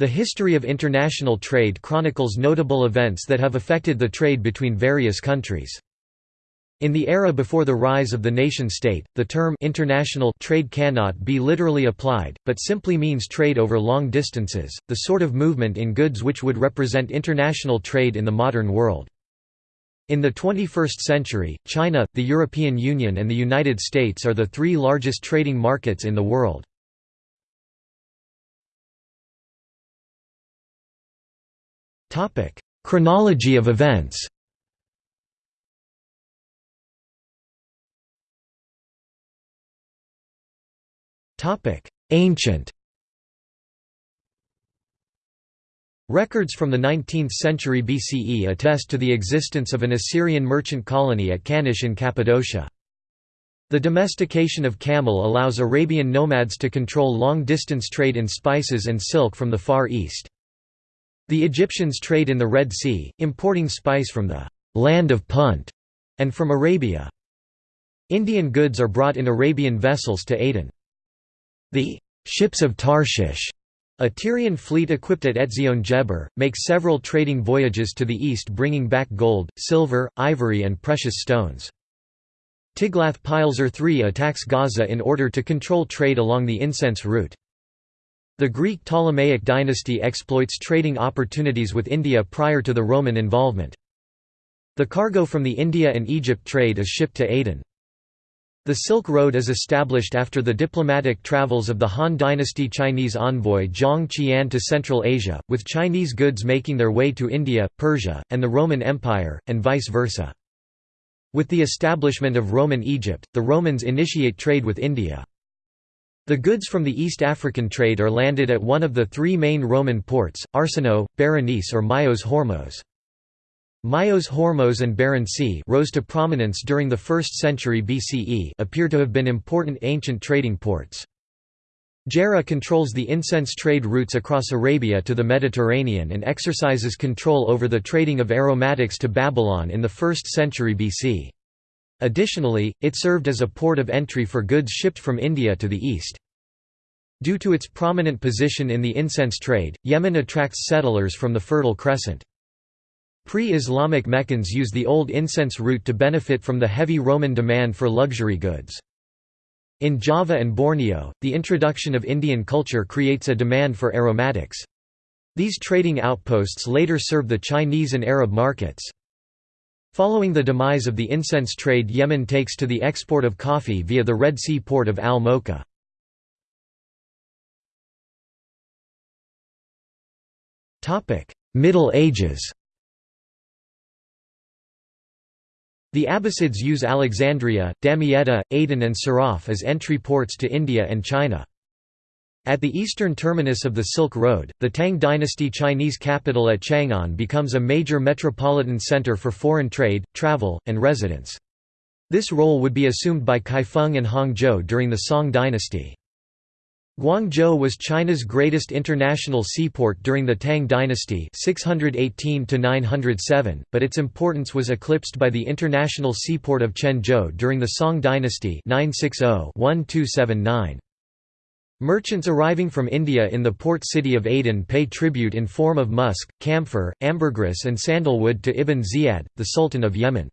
The history of international trade chronicles notable events that have affected the trade between various countries. In the era before the rise of the nation-state, the term international trade cannot be literally applied, but simply means trade over long distances, the sort of movement in goods which would represent international trade in the modern world. In the 21st century, China, the European Union and the United States are the three largest trading markets in the world. Chronology of events Topic: Ancient Records from the 19th century BCE attest to the existence of an Assyrian merchant colony at Kanish in Cappadocia. The domestication of camel allows Arabian nomads to control long-distance trade in spices and silk from the Far East. The Egyptians trade in the Red Sea, importing spice from the «land of Punt» and from Arabia. Indian goods are brought in Arabian vessels to Aden. The ships of Tarshish, a Tyrian fleet equipped at Etzion Geber, make several trading voyages to the east bringing back gold, silver, ivory and precious stones. Tiglath-Pileser III attacks Gaza in order to control trade along the incense route. The Greek Ptolemaic dynasty exploits trading opportunities with India prior to the Roman involvement. The cargo from the India and Egypt trade is shipped to Aden. The Silk Road is established after the diplomatic travels of the Han Dynasty Chinese envoy Zhang Qian to Central Asia, with Chinese goods making their way to India, Persia, and the Roman Empire, and vice versa. With the establishment of Roman Egypt, the Romans initiate trade with India. The goods from the East African trade are landed at one of the three main Roman ports, Arsinoe, Berenice or Myos Hormos. Myos Hormos and Berenice rose to prominence during the 1st century BCE appear to have been important ancient trading ports. Gerrha controls the incense trade routes across Arabia to the Mediterranean and exercises control over the trading of aromatics to Babylon in the 1st century BC. Additionally, it served as a port of entry for goods shipped from India to the east. Due to its prominent position in the incense trade, Yemen attracts settlers from the Fertile Crescent. Pre-Islamic Meccans use the old incense route to benefit from the heavy Roman demand for luxury goods. In Java and Borneo, the introduction of Indian culture creates a demand for aromatics. These trading outposts later serve the Chinese and Arab markets. Following the demise of the incense trade Yemen takes to the export of coffee via the Red Sea port of Al-Mocha. Middle Ages The Abbasids use Alexandria, Damietta, Aden and Siraf as entry ports to India and China. At the eastern terminus of the Silk Road, the Tang dynasty Chinese capital at Chang'an becomes a major metropolitan center for foreign trade, travel, and residence. This role would be assumed by Kaifeng and Hangzhou during the Song dynasty. Guangzhou was China's greatest international seaport during the Tang dynasty 618 but its importance was eclipsed by the international seaport of Quanzhou during the Song dynasty 960-1279. Merchants arriving from India in the port city of Aden pay tribute in form of musk, camphor, ambergris and sandalwood to Ibn Ziyad, the Sultan of Yemen.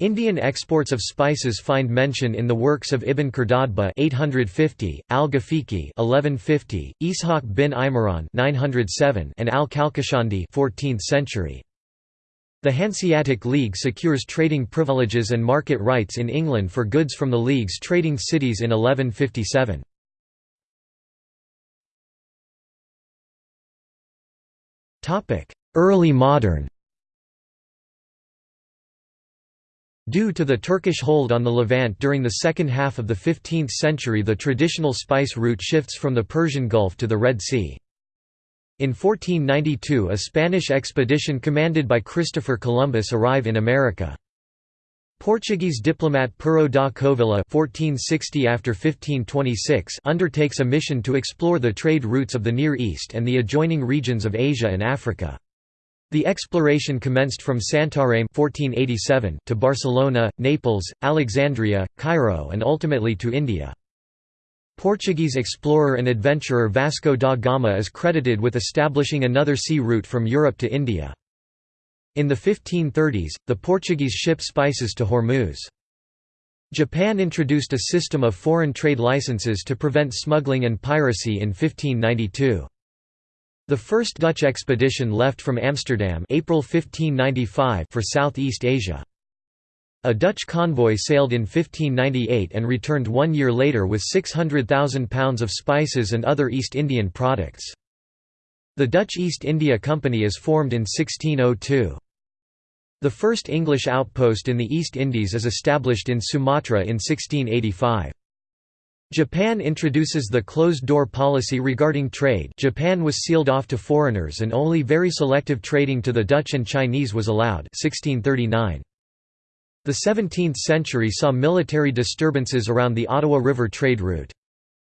Indian exports of spices find mention in the works of Ibn Khurdadhbeh 850, Al-Ghafiqi 1150, Ishaq bin Imran 907, and Al-Kalkashandi 14th century. The Hanseatic League secures trading privileges and market rights in England for goods from the League's trading cities in 1157. Early modern Due to the Turkish hold on the Levant during the second half of the 15th century the traditional spice route shifts from the Persian Gulf to the Red Sea. In 1492 a Spanish expedition commanded by Christopher Columbus arrive in America. Portuguese diplomat Pero da Covilhã 1460 after 1526 undertakes a mission to explore the trade routes of the Near East and the adjoining regions of Asia and Africa. The exploration commenced from Santarém 1487 to Barcelona, Naples, Alexandria, Cairo and ultimately to India. Portuguese explorer and adventurer Vasco da Gama is credited with establishing another sea route from Europe to India. In the 1530s, the Portuguese shipped spices to Hormuz. Japan introduced a system of foreign trade licenses to prevent smuggling and piracy in 1592. The first Dutch expedition left from Amsterdam April 1595 for Southeast Asia. A Dutch convoy sailed in 1598 and returned one year later with 600,000 pounds of spices and other East Indian products. The Dutch East India Company is formed in 1602. The first English outpost in the East Indies is established in Sumatra in 1685. Japan introduces the closed-door policy regarding trade Japan was sealed off to foreigners and only very selective trading to the Dutch and Chinese was allowed 1639. The 17th century saw military disturbances around the Ottawa River trade route.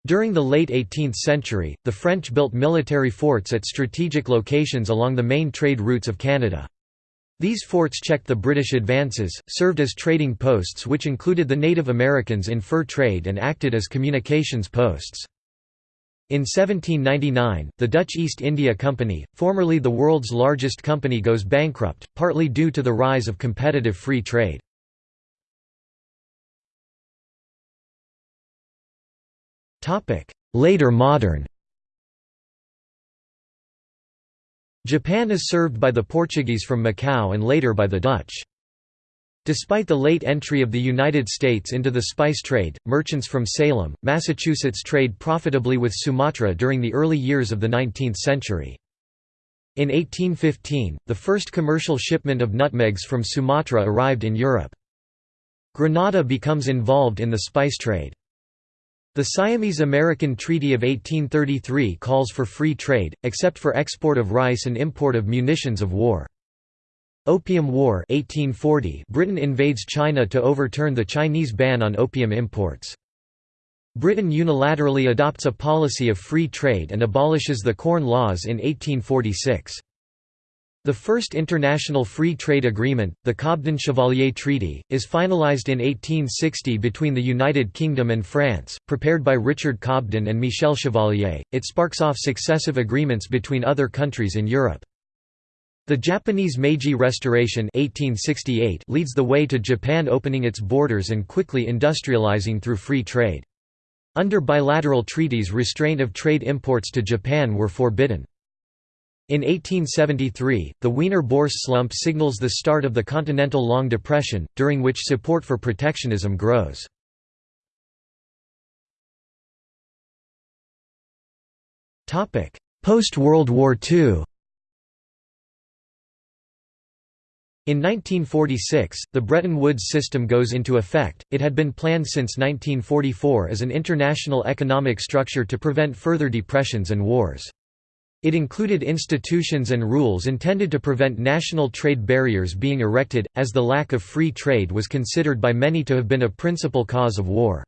During the late 18th century, the French built military forts at strategic locations along the main trade routes of Canada. These forts checked the British advances, served as trading posts which included the Native Americans in fur trade and acted as communications posts. In 1799, the Dutch East India Company, formerly the world's largest company goes bankrupt, partly due to the rise of competitive free trade. Later modern Japan is served by the Portuguese from Macau and later by the Dutch. Despite the late entry of the United States into the spice trade, merchants from Salem, Massachusetts trade profitably with Sumatra during the early years of the 19th century. In 1815, the first commercial shipment of nutmegs from Sumatra arrived in Europe. Grenada becomes involved in the spice trade. The Siamese-American Treaty of 1833 calls for free trade, except for export of rice and import of munitions of war. Opium War 1840 Britain invades China to overturn the Chinese ban on opium imports. Britain unilaterally adopts a policy of free trade and abolishes the Corn Laws in 1846. The first international free trade agreement, the Cobden-Chevalier Treaty, is finalized in 1860 between the United Kingdom and France, prepared by Richard Cobden and Michel Chevalier. It sparks off successive agreements between other countries in Europe. The Japanese Meiji Restoration 1868 leads the way to Japan opening its borders and quickly industrializing through free trade. Under bilateral treaties restraint of trade imports to Japan were forbidden. In 1873, the Wiener-Börse slump signals the start of the Continental Long Depression, during which support for protectionism grows. Post-World War II In 1946, the Bretton Woods system goes into effect. It had been planned since 1944 as an international economic structure to prevent further depressions and wars. It included institutions and rules intended to prevent national trade barriers being erected, as the lack of free trade was considered by many to have been a principal cause of war.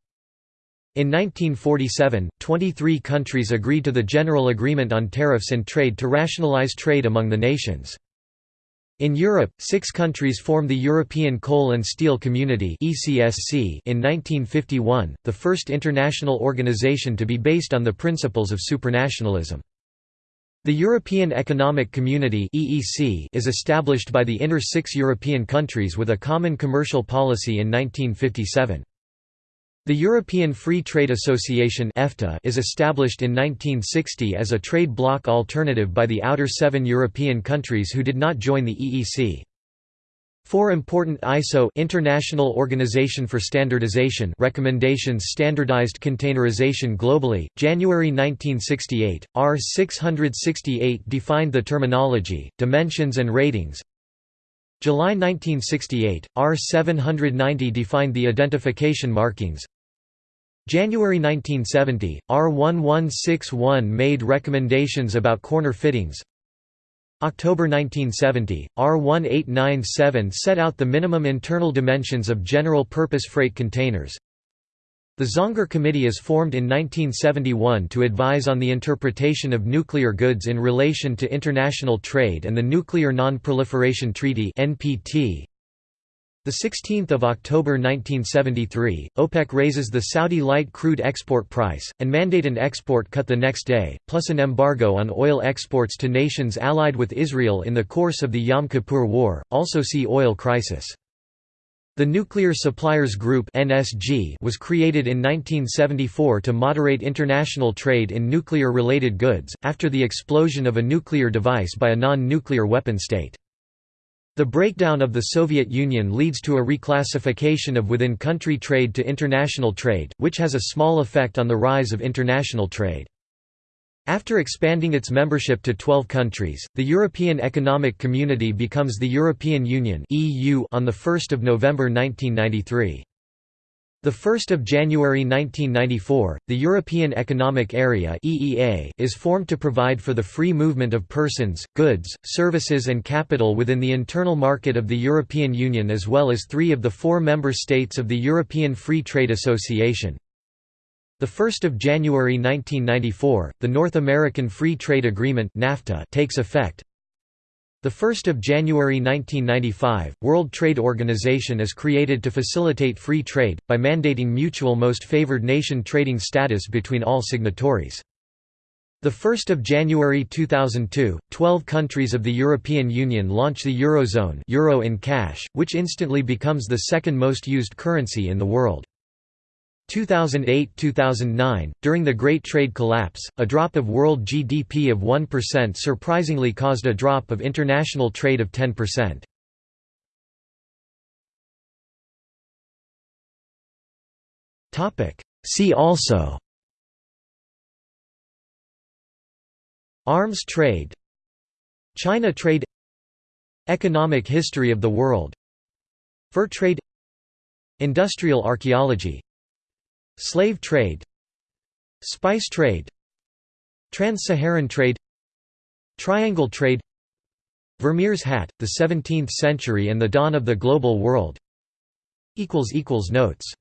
In 1947, 23 countries agreed to the General Agreement on Tariffs and Trade to rationalize trade among the nations. In Europe, six countries formed the European Coal and Steel Community in 1951, the first international organization to be based on the principles of supranationalism. The European Economic Community (EEC) is established by the inner 6 European countries with a common commercial policy in 1957. The European Free Trade Association (EFTA) is established in 1960 as a trade bloc alternative by the outer 7 European countries who did not join the EEC. Four important ISO International Organization for Standardization recommendations standardized containerization globally, January 1968, R 668 defined the terminology, dimensions and ratings. July 1968, R 790 defined the identification markings. January 1970, R 1161 made recommendations about corner fittings. October 1970, R1897 set out the minimum internal dimensions of general-purpose freight containers. The Zangger Committee is formed in 1971 to advise on the interpretation of nuclear goods in relation to international trade and the Nuclear Non-Proliferation Treaty (NPT). 16th of October 1973, OPEC raises the Saudi light crude export price, and mandate an export cut the next day, plus an embargo on oil exports to nations allied with Israel in the course of the Yom Kippur War, also see oil crisis. The Nuclear Suppliers Group was created in 1974 to moderate international trade in nuclear-related goods after the explosion of a nuclear device by a non-nuclear weapon state. The breakdown of the Soviet Union leads to a reclassification of within-country trade to international trade, which has a small effect on the rise of international trade. After expanding its membership to 12 countries, the European Economic Community becomes the European Union on 1 November 1993. 1 January 1994, the European Economic Area (EEA) is formed to provide for the free movement of persons, goods, services and capital within the internal market of the European Union as well as 3 of the 4 member states of the European Free Trade Association. 1 January 1994, the North American Free Trade Agreement (NAFTA) takes effect. The 1st of January 1995, World Trade Organization is created to facilitate free trade by mandating mutual most favored nation trading status between all signatories. The 1st of January 2002, 12 countries of the European Union launch the Eurozone euro in cash, which instantly becomes the second most used currency in the world. 2008–2009, during the Great Trade Collapse, a drop of world GDP of 1% surprisingly caused a drop of international trade of 10%. See also Arms trade China trade Economic history of the world Fur trade Industrial archaeology Slave trade Spice trade Trans-Saharan trade Triangle trade Vermeer's hat, the 17th century and the dawn of the global world. Notes